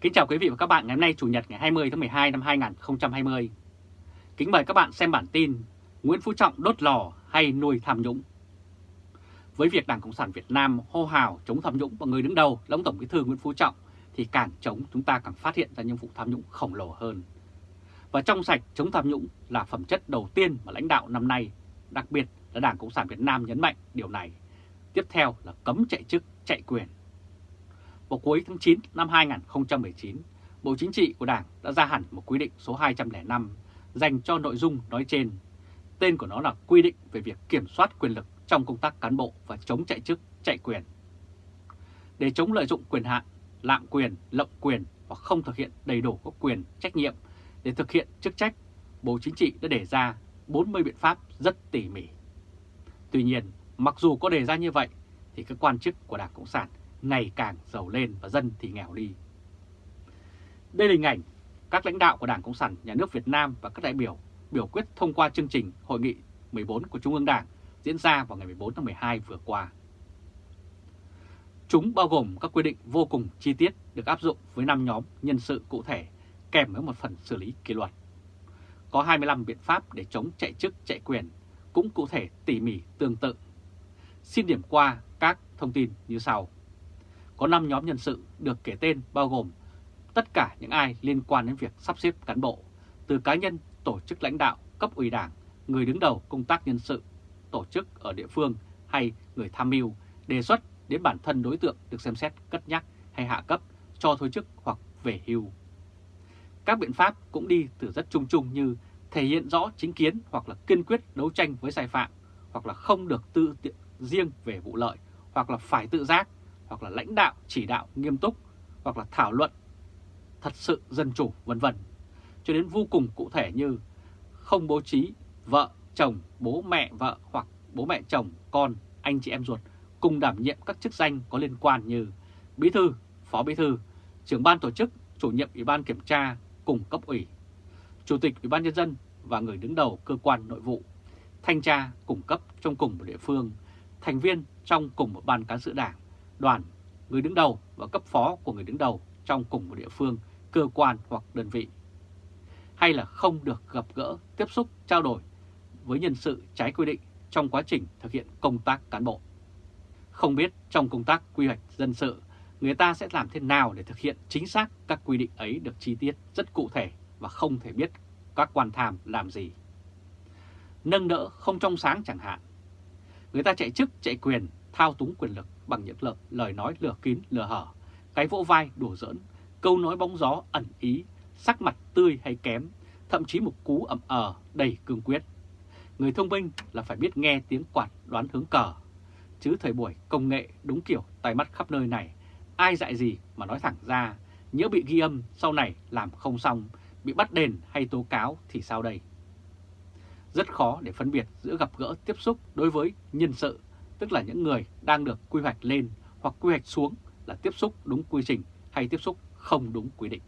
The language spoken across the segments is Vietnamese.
Kính chào quý vị và các bạn ngày hôm nay Chủ nhật ngày 20 tháng 12 năm 2020. Kính mời các bạn xem bản tin Nguyễn Phú Trọng đốt lò hay nuôi tham nhũng. Với việc Đảng Cộng sản Việt Nam hô hào chống tham nhũng và người đứng đầu là ông Tổng Bí thư Nguyễn Phú Trọng thì càng chống chúng ta càng phát hiện ra những vụ tham nhũng khổng lồ hơn. Và trong sạch chống tham nhũng là phẩm chất đầu tiên mà lãnh đạo năm nay, đặc biệt là Đảng Cộng sản Việt Nam nhấn mạnh điều này. Tiếp theo là cấm chạy chức, chạy quyền vào cuối tháng 9 năm 2019, Bộ Chính trị của Đảng đã ra hẳn một quy định số 205 dành cho nội dung nói trên. Tên của nó là quy định về việc kiểm soát quyền lực trong công tác cán bộ và chống chạy chức, chạy quyền. Để chống lợi dụng quyền hạn, lạm quyền, lộng quyền và không thực hiện đầy đủ các quyền, trách nhiệm để thực hiện chức trách, Bộ Chính trị đã đề ra 40 biện pháp rất tỉ mỉ. Tuy nhiên, mặc dù có đề ra như vậy, thì các quan chức của Đảng Cộng sản ngày càng giàu lên và dân thì nghèo đi. Đây là hình ảnh các lãnh đạo của Đảng Cộng sản Nhà nước Việt Nam và các đại biểu biểu quyết thông qua chương trình Hội nghị 14 của Trung ương Đảng diễn ra vào ngày 14 tháng 12 vừa qua. Chúng bao gồm các quy định vô cùng chi tiết được áp dụng với 5 nhóm nhân sự cụ thể kèm với một phần xử lý kỷ luật. Có 25 biện pháp để chống chạy chức chạy quyền, cũng cụ thể tỉ mỉ tương tự. Xin điểm qua các thông tin như sau có 5 nhóm nhân sự được kể tên bao gồm tất cả những ai liên quan đến việc sắp xếp cán bộ, từ cá nhân, tổ chức lãnh đạo, cấp ủy đảng, người đứng đầu công tác nhân sự, tổ chức ở địa phương hay người tham mưu, đề xuất đến bản thân đối tượng được xem xét cất nhắc hay hạ cấp cho thôi chức hoặc về hưu. Các biện pháp cũng đi từ rất chung chung như thể hiện rõ chính kiến hoặc là kiên quyết đấu tranh với sai phạm, hoặc là không được tự tiện riêng về vụ lợi, hoặc là phải tự giác, hoặc là lãnh đạo chỉ đạo nghiêm túc hoặc là thảo luận thật sự dân chủ vân vân. Cho đến vô cùng cụ thể như không bố trí vợ, chồng, bố mẹ vợ hoặc bố mẹ chồng, con, anh chị em ruột cùng đảm nhiệm các chức danh có liên quan như bí thư, phó bí thư, trưởng ban tổ chức, chủ nhiệm ủy ban kiểm tra cùng cấp ủy, chủ tịch ủy ban nhân dân và người đứng đầu cơ quan nội vụ, thanh tra cùng cấp trong cùng một địa phương, thành viên trong cùng một ban cán sự đảng, đoàn, người đứng đầu và cấp phó của người đứng đầu trong cùng một địa phương, cơ quan hoặc đơn vị. Hay là không được gặp gỡ, tiếp xúc, trao đổi với nhân sự trái quy định trong quá trình thực hiện công tác cán bộ. Không biết trong công tác quy hoạch dân sự, người ta sẽ làm thế nào để thực hiện chính xác các quy định ấy được chi tiết rất cụ thể và không thể biết các quan tham làm gì. Nâng đỡ không trong sáng chẳng hạn. Người ta chạy chức, chạy quyền, thao túng quyền lực bằng những lời, lời nói lừa kín lừa hở, cái vỗ vai đùa giỡn, câu nói bóng gió ẩn ý, sắc mặt tươi hay kém, thậm chí một cú ẩm ờ đầy cương quyết. Người thông minh là phải biết nghe tiếng quạt đoán hướng cờ, chứ thời buổi công nghệ đúng kiểu tay mắt khắp nơi này, ai dạy gì mà nói thẳng ra, nhớ bị ghi âm sau này làm không xong, bị bắt đền hay tố cáo thì sao đây? Rất khó để phân biệt giữa gặp gỡ tiếp xúc đối với nhân sự tức là những người đang được quy hoạch lên hoặc quy hoạch xuống là tiếp xúc đúng quy trình hay tiếp xúc không đúng quy định.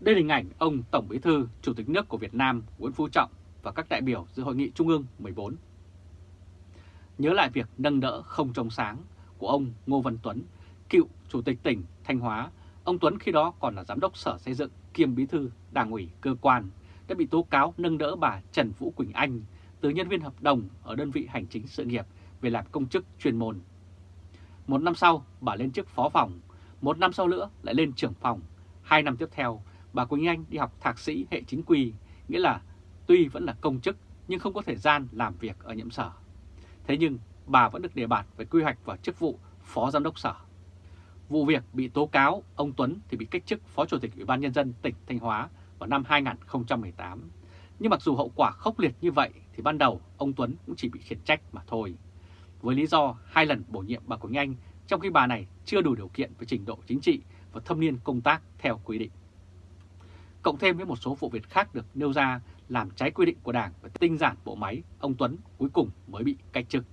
Đây là hình ảnh ông Tổng Bí thư, Chủ tịch nước của Việt Nam Nguyễn Phú Trọng và các đại biểu dự hội nghị Trung ương 14. Nhớ lại việc nâng đỡ không trong sáng của ông Ngô Văn Tuấn, cựu Chủ tịch tỉnh Thanh Hóa, ông Tuấn khi đó còn là Giám đốc Sở Xây dựng kiêm Bí thư Đảng ủy cơ quan đã bị tố cáo nâng đỡ bà Trần Vũ Quỳnh Anh từ nhân viên hợp đồng ở đơn vị hành chính sự nghiệp về làm công chức chuyên môn. Một năm sau, bà lên chức phó phòng, một năm sau nữa lại lên trưởng phòng. Hai năm tiếp theo, bà Quỳnh Anh đi học thạc sĩ hệ chính quy, nghĩa là tuy vẫn là công chức nhưng không có thời gian làm việc ở nhiệm sở. Thế nhưng bà vẫn được đề bạt về quy hoạch vào chức vụ phó giám đốc sở. Vụ việc bị tố cáo, ông Tuấn thì bị cách chức phó chủ tịch Ủy ban Nhân dân tỉnh Thanh Hóa vào năm 2018. Nhưng mặc dù hậu quả khốc liệt như vậy thì ban đầu ông Tuấn cũng chỉ bị khiển trách mà thôi với lý do hai lần bổ nhiệm bà Quỳnh Anh trong khi bà này chưa đủ điều kiện về trình độ chính trị và thâm niên công tác theo quy định. Cộng thêm với một số vụ việc khác được nêu ra làm trái quy định của Đảng và tinh giản bộ máy, ông Tuấn cuối cùng mới bị cách chức.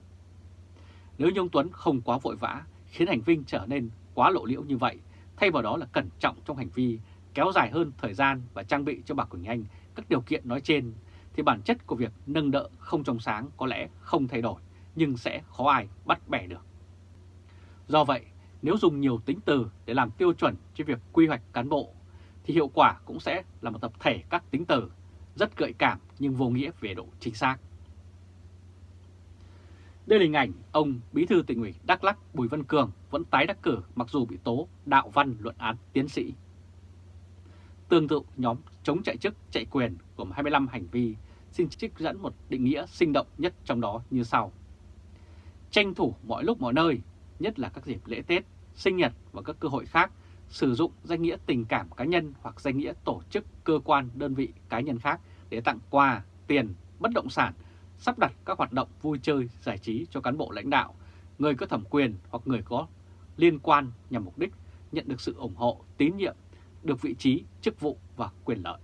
Nếu như ông Tuấn không quá vội vã, khiến hành vi trở nên quá lộ liễu như vậy, thay vào đó là cẩn trọng trong hành vi, kéo dài hơn thời gian và trang bị cho bà Quỳnh Anh các điều kiện nói trên, thì bản chất của việc nâng đỡ không trong sáng có lẽ không thay đổi nhưng sẽ khó ai bắt bẻ được. Do vậy, nếu dùng nhiều tính từ để làm tiêu chuẩn cho việc quy hoạch cán bộ, thì hiệu quả cũng sẽ là một tập thể các tính từ rất gợi cảm nhưng vô nghĩa về độ chính xác. Đây là hình ảnh ông Bí thư tỉnh ủy Đắk lắc Bùi Văn Cường vẫn tái đắc cử mặc dù bị tố đạo văn luận án tiến sĩ. Tương tự nhóm chống chạy chức chạy quyền gồm 25 hành vi xin trích dẫn một định nghĩa sinh động nhất trong đó như sau. Tranh thủ mọi lúc mọi nơi, nhất là các dịp lễ Tết, sinh nhật và các cơ hội khác, sử dụng danh nghĩa tình cảm cá nhân hoặc danh nghĩa tổ chức, cơ quan, đơn vị, cá nhân khác để tặng quà, tiền, bất động sản, sắp đặt các hoạt động vui chơi, giải trí cho cán bộ lãnh đạo, người có thẩm quyền hoặc người có liên quan nhằm mục đích nhận được sự ủng hộ, tín nhiệm, được vị trí, chức vụ và quyền lợi.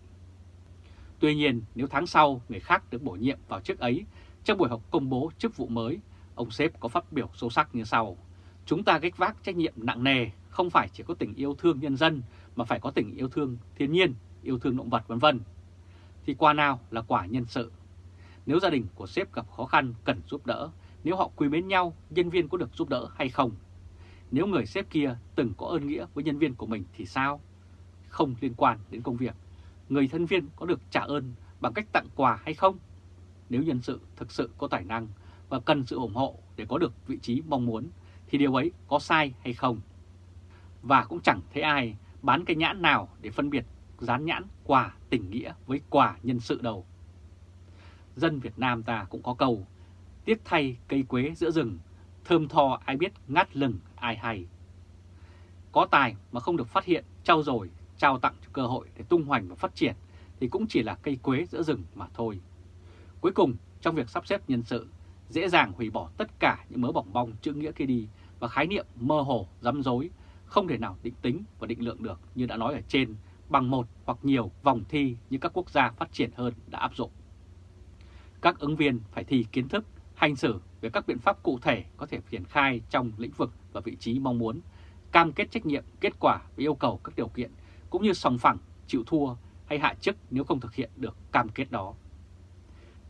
Tuy nhiên, nếu tháng sau người khác được bổ nhiệm vào chức ấy, trong buổi họp công bố chức vụ mới, ông sếp có phát biểu sâu sắc như sau. Chúng ta gánh vác trách nhiệm nặng nề, không phải chỉ có tình yêu thương nhân dân, mà phải có tình yêu thương thiên nhiên, yêu thương động vật vân vân. Thì qua nào là quả nhân sự. Nếu gia đình của sếp gặp khó khăn cần giúp đỡ, nếu họ quý mến nhau, nhân viên có được giúp đỡ hay không? Nếu người sếp kia từng có ơn nghĩa với nhân viên của mình thì sao? Không liên quan đến công việc người thân viên có được trả ơn bằng cách tặng quà hay không? Nếu nhân sự thực sự có tài năng và cần sự ủng hộ để có được vị trí mong muốn, thì điều ấy có sai hay không? Và cũng chẳng thấy ai bán cái nhãn nào để phân biệt dán nhãn quà tình nghĩa với quà nhân sự đâu. Dân Việt Nam ta cũng có câu, tiếc thay cây quế giữa rừng, thơm tho ai biết ngắt lừng ai hay. Có tài mà không được phát hiện, trao dồi trao tặng cho cơ hội để tung hoành và phát triển thì cũng chỉ là cây quế giữa rừng mà thôi. Cuối cùng, trong việc sắp xếp nhân sự, dễ dàng hủy bỏ tất cả những mớ bỏng bong chữ nghĩa kia đi và khái niệm mơ hồ, rắm rối, không thể nào định tính và định lượng được như đã nói ở trên bằng một hoặc nhiều vòng thi như các quốc gia phát triển hơn đã áp dụng. Các ứng viên phải thi kiến thức, hành xử về các biện pháp cụ thể có thể triển khai trong lĩnh vực và vị trí mong muốn, cam kết trách nhiệm, kết quả và yêu cầu các điều kiện cũng như sòng phẳng, chịu thua hay hạ chức nếu không thực hiện được cam kết đó.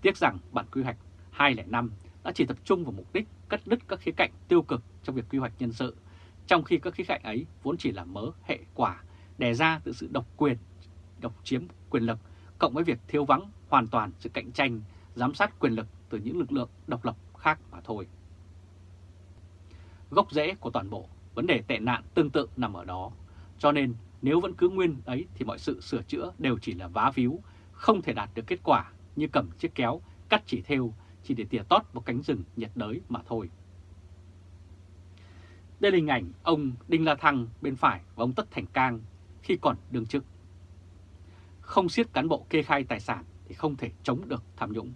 Tiếc rằng bản quy hoạch 205 đã chỉ tập trung vào mục đích cắt đứt các khía cạnh tiêu cực trong việc quy hoạch nhân sự, trong khi các khía cạnh ấy vốn chỉ là mớ hệ quả đè ra từ sự độc quyền, độc chiếm quyền lực, cộng với việc thiếu vắng hoàn toàn sự cạnh tranh, giám sát quyền lực từ những lực lượng độc lập khác mà thôi. Gốc rễ của toàn bộ vấn đề tệ nạn tương tự nằm ở đó, cho nên nếu vẫn cứ nguyên ấy thì mọi sự sửa chữa đều chỉ là vá víu, không thể đạt được kết quả như cầm chiếc kéo, cắt chỉ theo chỉ để tỉa tót một cánh rừng nhiệt đới mà thôi. Đây là hình ảnh ông Đinh La Thăng bên phải và ông Tất Thành Cang khi còn đương chức. Không siết cán bộ kê khai tài sản thì không thể chống được tham nhũng.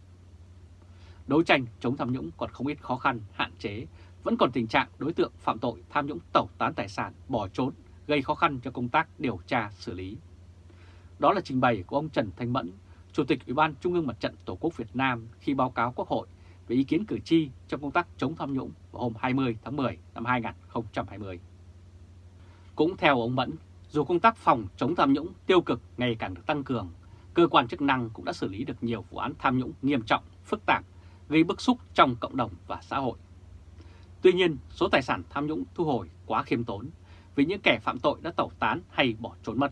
Đấu tranh chống tham nhũng còn không ít khó khăn, hạn chế, vẫn còn tình trạng đối tượng phạm tội tham nhũng tẩu tán tài sản, bỏ trốn gây khó khăn cho công tác điều tra xử lý. Đó là trình bày của ông Trần Thanh Mẫn, Chủ tịch Ủy ban Trung ương Mặt trận Tổ quốc Việt Nam khi báo cáo Quốc hội về ý kiến cử tri trong công tác chống tham nhũng vào hôm 20 tháng 10 năm 2020. Cũng theo ông Mẫn, dù công tác phòng chống tham nhũng tiêu cực ngày càng được tăng cường, cơ quan chức năng cũng đã xử lý được nhiều vụ án tham nhũng nghiêm trọng, phức tạp, gây bức xúc trong cộng đồng và xã hội. Tuy nhiên, số tài sản tham nhũng thu hồi quá khiêm tốn, vì những kẻ phạm tội đã tẩu tán hay bỏ trốn mất.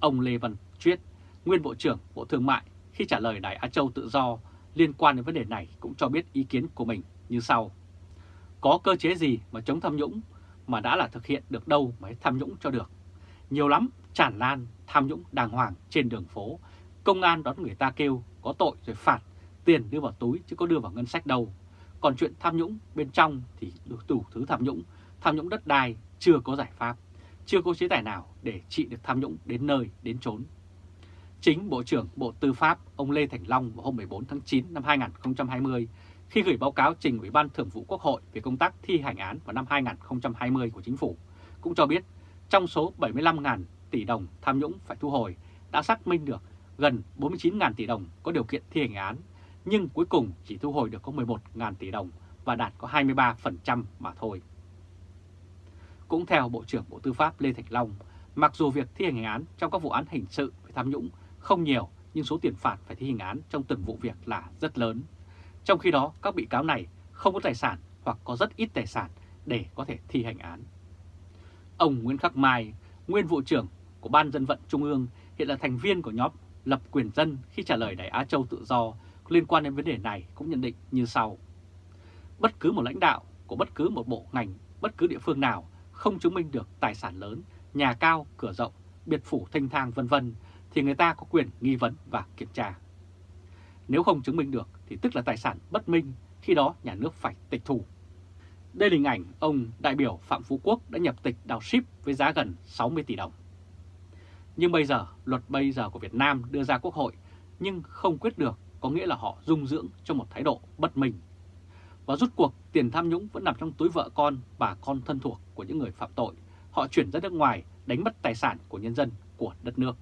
Ông Lê Văn Chuyết, nguyên Bộ trưởng Bộ Thương mại, khi trả lời Đài Á Châu Tự Do liên quan đến vấn đề này cũng cho biết ý kiến của mình như sau. Có cơ chế gì mà chống tham nhũng mà đã là thực hiện được đâu mới tham nhũng cho được. Nhiều lắm, tràn lan, tham nhũng đàng hoàng trên đường phố. Công an đón người ta kêu có tội rồi phạt, tiền đưa vào túi chứ có đưa vào ngân sách đâu. Còn chuyện tham nhũng bên trong thì được đủ thứ tham nhũng, tham nhũng đất đai, chưa có giải pháp, chưa có chế tài nào để trị được tham nhũng đến nơi, đến chốn. Chính Bộ trưởng Bộ Tư pháp ông Lê Thành Long vào hôm 14 tháng 9 năm 2020 khi gửi báo cáo trình Ủy ban Thường vụ Quốc hội về công tác thi hành án vào năm 2020 của Chính phủ, cũng cho biết trong số 75.000 tỷ đồng tham nhũng phải thu hồi đã xác minh được gần 49.000 tỷ đồng có điều kiện thi hành án, nhưng cuối cùng chỉ thu hồi được có 11.000 tỷ đồng và đạt có 23% mà thôi. Cũng theo Bộ trưởng Bộ Tư pháp Lê Thành Long, mặc dù việc thi hành án trong các vụ án hình sự về tham nhũng không nhiều, nhưng số tiền phạt phải thi hành án trong từng vụ việc là rất lớn. Trong khi đó, các bị cáo này không có tài sản hoặc có rất ít tài sản để có thể thi hành án. Ông Nguyễn Khắc Mai, nguyên vụ trưởng của Ban Dân vận Trung ương, hiện là thành viên của nhóm lập quyền dân khi trả lời đại Á Châu tự do liên quan đến vấn đề này cũng nhận định như sau. Bất cứ một lãnh đạo của bất cứ một bộ ngành, bất cứ địa phương nào không chứng minh được tài sản lớn, nhà cao, cửa rộng, biệt phủ thanh thang vân vân thì người ta có quyền nghi vấn và kiểm tra. Nếu không chứng minh được thì tức là tài sản bất minh, khi đó nhà nước phải tịch thu. Đây là hình ảnh ông đại biểu Phạm Phú Quốc đã nhập tịch đào ship với giá gần 60 tỷ đồng. Nhưng bây giờ, luật bây giờ của Việt Nam đưa ra Quốc hội nhưng không quyết được có nghĩa là họ dung dưỡng cho một thái độ bất minh. Và rút cuộc tiền tham nhũng vẫn nằm trong túi vợ con, bà con thân thuộc của những người phạm tội. Họ chuyển ra nước ngoài đánh mất tài sản của nhân dân, của đất nước.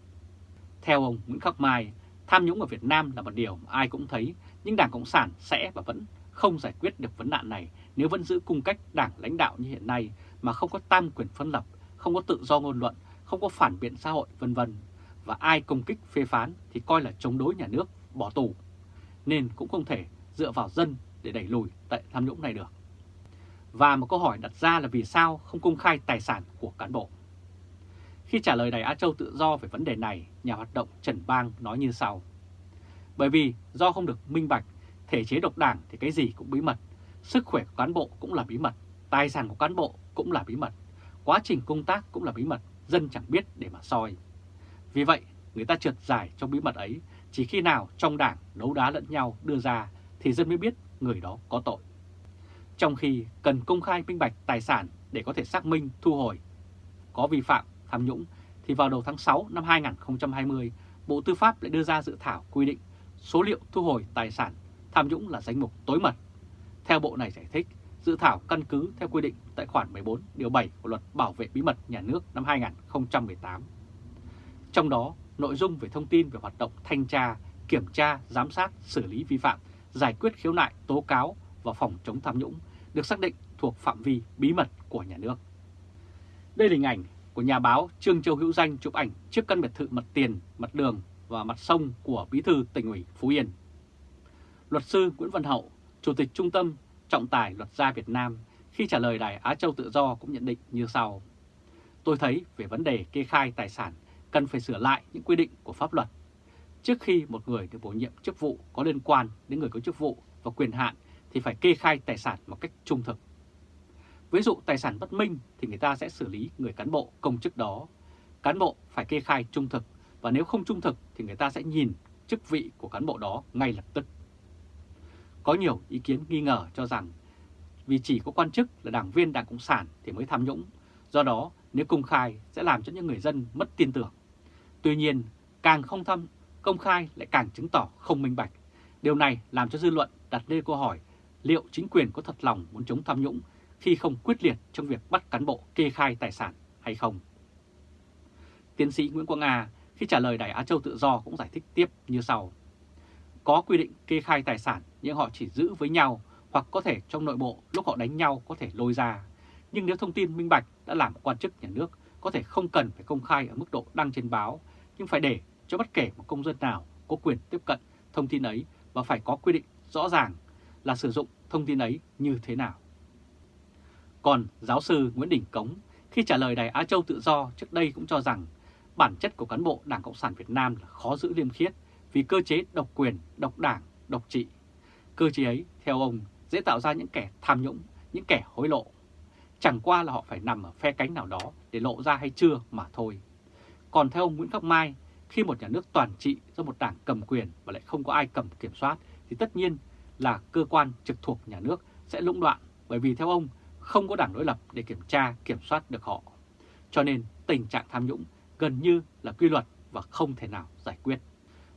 Theo ông Nguyễn Khắc Mai, tham nhũng ở Việt Nam là một điều ai cũng thấy, nhưng Đảng Cộng sản sẽ và vẫn không giải quyết được vấn nạn này nếu vẫn giữ cung cách đảng lãnh đạo như hiện nay mà không có tam quyền phân lập, không có tự do ngôn luận, không có phản biện xã hội vân vân và ai công kích phê phán thì coi là chống đối nhà nước, bỏ tù. Nên cũng không thể dựa vào dân để đẩy lùi tại tham nhũng này được. Và một câu hỏi đặt ra là vì sao không công khai tài sản của cán bộ? Khi trả lời Đài Á Châu tự do về vấn đề này, nhà hoạt động Trần Bang nói như sau. Bởi vì do không được minh bạch, thể chế độc đảng thì cái gì cũng bí mật, sức khỏe của cán bộ cũng là bí mật, tài sản của cán bộ cũng là bí mật, quá trình công tác cũng là bí mật, dân chẳng biết để mà soi. Vì vậy, người ta trượt giải trong bí mật ấy, chỉ khi nào trong đảng đấu đá lẫn nhau đưa ra thì dân mới biết người đó có tội. Trong khi cần công khai minh bạch tài sản để có thể xác minh thu hồi có vi phạm tham nhũng, thì vào đầu tháng 6 năm 2020, Bộ Tư pháp lại đưa ra dự thảo quy định số liệu thu hồi tài sản tham nhũng là danh mục tối mật. Theo Bộ này giải thích, dự thảo căn cứ theo quy định tại khoản 14 điều 7 của Luật Bảo vệ Bí mật Nhà nước năm 2018. Trong đó, nội dung về thông tin về hoạt động thanh tra, kiểm tra, giám sát, xử lý vi phạm, giải quyết khiếu nại, tố cáo và phòng chống tham nhũng được xác định thuộc phạm vi bí mật của nhà nước. Đây là hình ảnh của nhà báo Trương Châu Hữu Danh chụp ảnh trước căn biệt thự mặt tiền, mặt đường và mặt sông của Bí thư tỉnh ủy Phú Yên. Luật sư Nguyễn Văn Hậu, Chủ tịch Trung tâm Trọng tài Luật gia Việt Nam khi trả lời Đài Á Châu Tự Do cũng nhận định như sau. Tôi thấy về vấn đề kê khai tài sản cần phải sửa lại những quy định của pháp luật. Trước khi một người được bổ nhiệm chức vụ có liên quan đến người có chức vụ và quyền hạn thì phải kê khai tài sản một cách trung thực. Ví dụ tài sản bất minh thì người ta sẽ xử lý người cán bộ công chức đó. Cán bộ phải kê khai trung thực và nếu không trung thực thì người ta sẽ nhìn chức vị của cán bộ đó ngay lập tức. Có nhiều ý kiến nghi ngờ cho rằng vì chỉ có quan chức là đảng viên Đảng Cộng sản thì mới tham nhũng, do đó nếu công khai sẽ làm cho những người dân mất tin tưởng. Tuy nhiên, càng không thăm, công khai lại càng chứng tỏ không minh bạch. Điều này làm cho dư luận đặt lên câu hỏi liệu chính quyền có thật lòng muốn chống tham nhũng khi không quyết liệt trong việc bắt cán bộ kê khai tài sản hay không. Tiến sĩ Nguyễn Quang Nga khi trả lời Đài Á Châu Tự Do cũng giải thích tiếp như sau. Có quy định kê khai tài sản nhưng họ chỉ giữ với nhau hoặc có thể trong nội bộ lúc họ đánh nhau có thể lôi ra. Nhưng nếu thông tin minh bạch đã làm quan chức nhà nước có thể không cần phải công khai ở mức độ đăng trên báo, nhưng phải để cho bất kể một công dân nào có quyền tiếp cận thông tin ấy và phải có quy định rõ ràng là sử dụng thông tin ấy như thế nào. Còn giáo sư Nguyễn Đình Cống khi trả lời Đài Á Châu Tự Do trước đây cũng cho rằng bản chất của cán bộ Đảng Cộng sản Việt Nam là khó giữ liêm khiết vì cơ chế độc quyền, độc đảng, độc trị. Cơ chế ấy, theo ông, dễ tạo ra những kẻ tham nhũng, những kẻ hối lộ. Chẳng qua là họ phải nằm ở phe cánh nào đó để lộ ra hay chưa mà thôi. Còn theo ông Nguyễn Khắc Mai, khi một nhà nước toàn trị do một đảng cầm quyền và lại không có ai cầm kiểm soát thì tất nhiên là cơ quan trực thuộc nhà nước sẽ lũng đoạn bởi vì theo ông không có đảng đối lập để kiểm tra, kiểm soát được họ. Cho nên tình trạng tham nhũng gần như là quy luật và không thể nào giải quyết.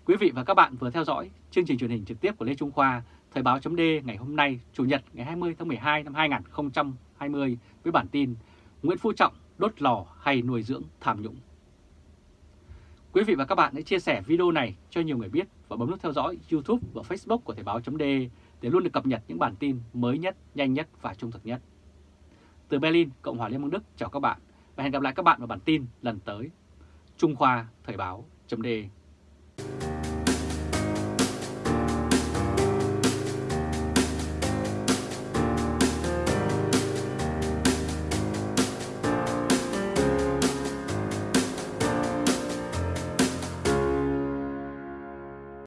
Quý vị và các bạn vừa theo dõi chương trình truyền hình trực tiếp của Lê Trung Khoa, Thời báo chấm ngày hôm nay, Chủ nhật ngày 20 tháng 12 năm 2020 với bản tin Nguyễn Phú Trọng đốt lò hay nuôi dưỡng tham nhũng. Quý vị và các bạn hãy chia sẻ video này cho nhiều người biết và bấm nút theo dõi YouTube và Facebook của Thời báo chấm để luôn được cập nhật những bản tin mới nhất, nhanh nhất và trung thực nhất. Từ Berlin, Cộng hòa Liên bang Đức chào các bạn và hẹn gặp lại các bạn vào bản tin lần tới. Trung Khoa Thời báo chấm